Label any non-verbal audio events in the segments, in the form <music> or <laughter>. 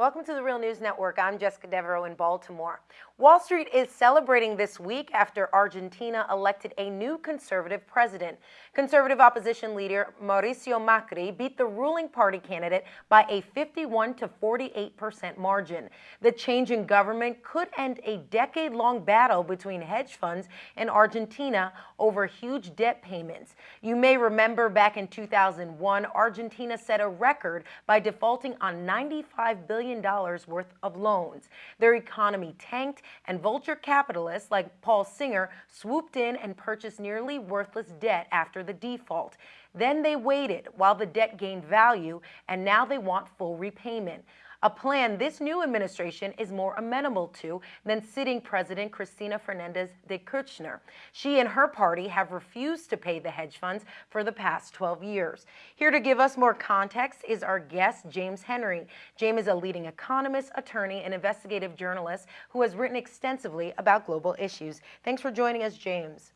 Welcome to the Real News Network. I'm Jessica Desvarieux in Baltimore. Wall Street is celebrating this week after Argentina elected a new conservative president. Conservative opposition leader Mauricio Macri beat the ruling party candidate by a 51 to 48 percent margin. The change in government could end a decade long battle between hedge funds and Argentina over huge debt payments. You may remember back in 2001, Argentina set a record by defaulting on $95 billion worth of loans. Their economy tanked and vulture capitalists like Paul Singer swooped in and purchased nearly worthless debt after the default. Then they waited while the debt gained value, and now they want full repayment a plan this new administration is more amenable to than sitting President Cristina Fernandez de Kirchner. She and her party have refused to pay the hedge funds for the past 12 years. Here to give us more context is our guest, James Henry. James is a leading economist, attorney, and investigative journalist who has written extensively about global issues. Thanks for joining us, James.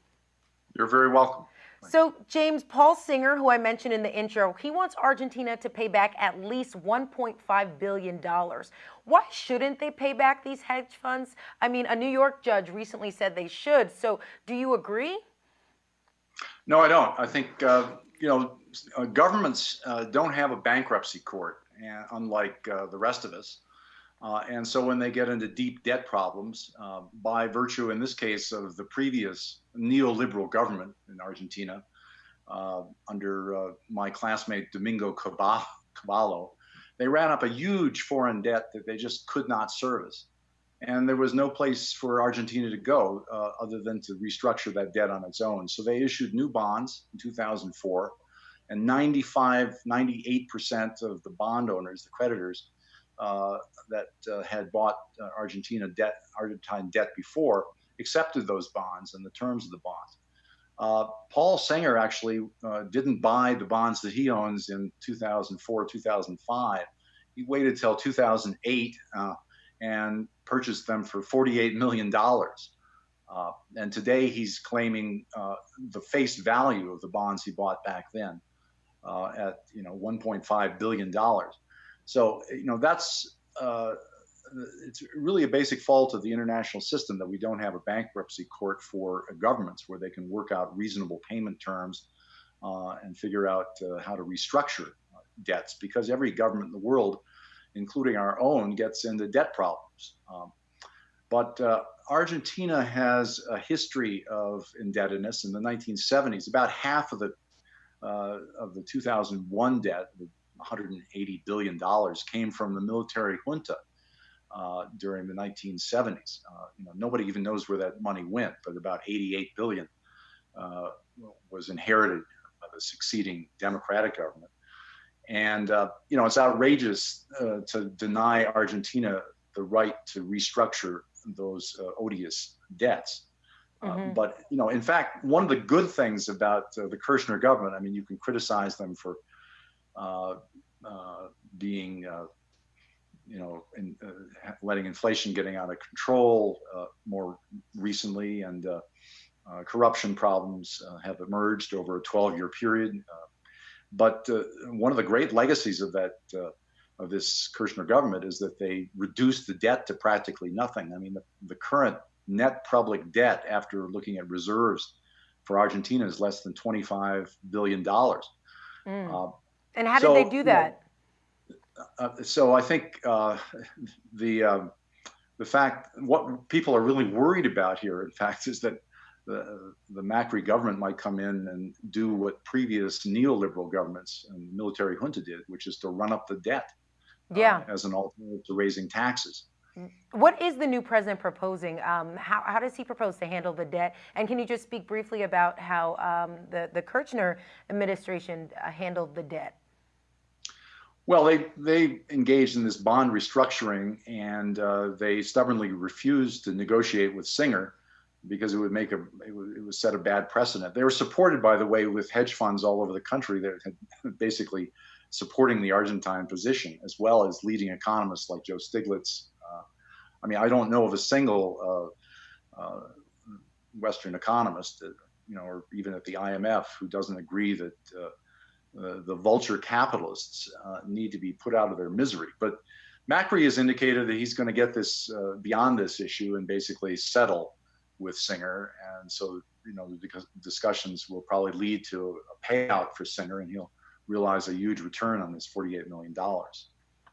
You're very welcome. So, James, Paul Singer, who I mentioned in the intro, he wants Argentina to pay back at least $1.5 billion. Why shouldn't they pay back these hedge funds? I mean, a New York judge recently said they should. So, do you agree? No, I don't. I think, uh, you know, uh, governments uh, don't have a bankruptcy court, unlike uh, the rest of us. Uh, and so when they get into deep debt problems, uh, by virtue, in this case, of the previous neoliberal government in Argentina, uh, under uh, my classmate Domingo Cavallo, they ran up a huge foreign debt that they just could not service. And there was no place for Argentina to go uh, other than to restructure that debt on its own. So they issued new bonds in 2004, and 95, 98% of the bond owners, the creditors, uh, that uh, had bought uh, Argentina debt, Argentine debt before, accepted those bonds and the terms of the bonds. Uh, Paul Singer actually uh, didn't buy the bonds that he owns in 2004, 2005. He waited till 2008 uh, and purchased them for $48 million. Uh, and today he's claiming the face value of the bonds he bought back then at you know 1.5 billion dollars. So, you know, that's uh, it's really a basic fault of the international system that we don't have a bankruptcy court for governments where they can work out reasonable payment terms uh, and figure out uh, how to restructure debts because every government in the world, including our own, gets into debt problems. Um, but uh, Argentina has a history of indebtedness in the 1970s. About half of the uh, of the 2001 debt, 180 billion dollars came from the military junta uh, during the 1970s. Uh, you know, nobody even knows where that money went, but about 88 billion uh, was inherited by the succeeding Democratic government. And uh, you know, it's outrageous uh, to deny Argentina the right to restructure those uh, odious debts. Mm-hmm. But you know, in fact, one of the good things about the Kirchner government, I mean, you can criticize them for uh, uh, being, uh, you know, in, uh, letting inflation getting out of control uh, more recently, and uh, corruption problems have emerged over a 12-year period. but one of the great legacies of that of this Kirchner government is that they reduced the debt to practically nothing. I mean, the, the current net public debt after looking at reserves for Argentina is less than $25 billion. Mm. Uh, and how so, did they do that? Uh, so I think uh, <laughs> the um, the fact what people are really worried about here, in <laughs> fact, is that the the Macri government might come in and do what previous neoliberal governments and military junta did, which is to run up the debt. Uh, yeah. Uh, as an alternative to raising taxes. What is the new president proposing? Um, how, how does he propose to handle the debt? And can you just speak briefly about how um, the, the Kirchner administration uh, handled the debt? Well, they they engaged in this bond restructuring, and uh, they stubbornly refused to negotiate with Singer because it would make a it would, it set a bad precedent. They were supported, by the way, with hedge funds all over the country that had <laughs> basically supporting the Argentine position, as well as leading economists like Joe Stiglitz. Uh, I mean, I don't know of a single uh, uh Western economist, that, you know, or even at the IMF, who doesn't agree that uh, the, vulture capitalists uh, need to be put out of their misery. But Macri has indicated that he's going to get this uh, beyond this issue and basically settle with Singer, and so you know the discussions will probably lead to a payout for Singer, and he'll realize a huge return on this $48 million.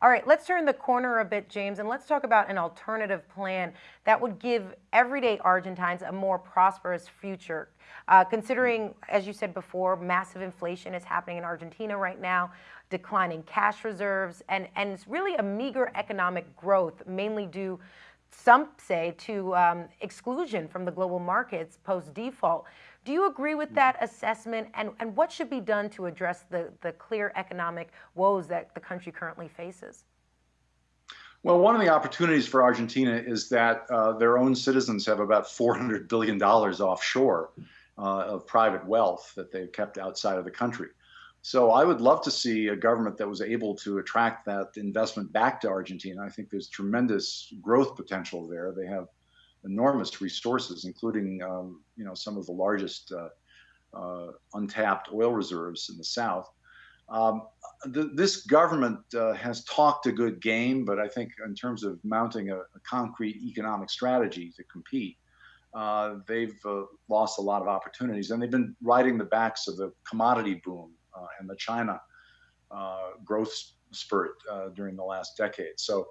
All right, let's turn the corner a bit, James, and let's talk about an alternative plan that would give everyday Argentines a more prosperous future. Uh, considering, as you said before, massive inflation is happening in Argentina right now, declining cash reserves, and, and it's really a meager economic growth, mainly due, some say, to um, exclusion from the global markets post default. Do you agree with that assessment? And, and what should be done to address the, the clear economic woes that the country currently faces? Well, one of the opportunities for Argentina is that uh, their own citizens have about $400 billion offshore uh, of private wealth that they've kept outside of the country. So I would love to see a government that was able to attract that investment back to Argentina. I think there's tremendous growth potential there. They have enormous resources, including um, you know some of the largest uh, uh, untapped oil reserves in the south. Um, this government uh, has talked a good game, but I think in terms of mounting a, a concrete economic strategy to compete, uh, they've uh, lost a lot of opportunities, and they've been riding the backs of the commodity boom uh, and the China growth spurt during the last decade. So.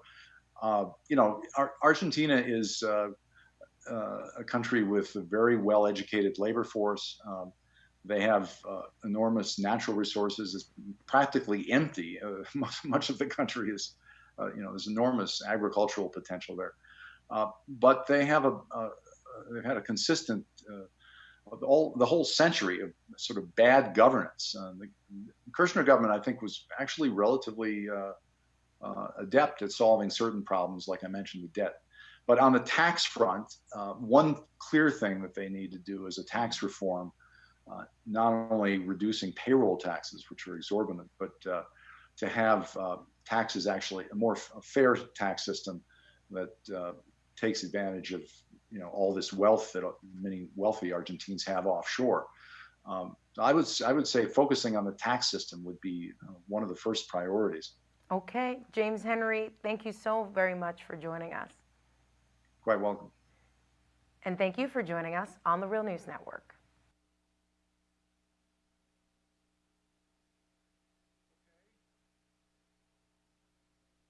You know, Ar Argentina is a country with a very well educated labor force. Um, they have uh, enormous natural resources. It's practically empty. Uh, <laughs> much, of the country is, uh, you know, there's enormous agricultural potential there. Uh, but they have a, they've had a consistent, all the whole century of sort of bad governance. the Kirchner government, I think, was actually relatively adept at solving certain problems, like I mentioned, the debt but on the tax front, uh, one clear thing that they need to do is a tax reform, uh, not only reducing payroll taxes, which are exorbitant, but uh, to have uh, taxes actually a more a fair tax system that uh, takes advantage of you know all this wealth that many wealthy Argentines have offshore. Um, I would I would say focusing on the tax system would be uh, one of the first priorities. Okay, James Henry, thank you so very much for joining us. Quite welcome. And thank you for joining us on the Real News Network.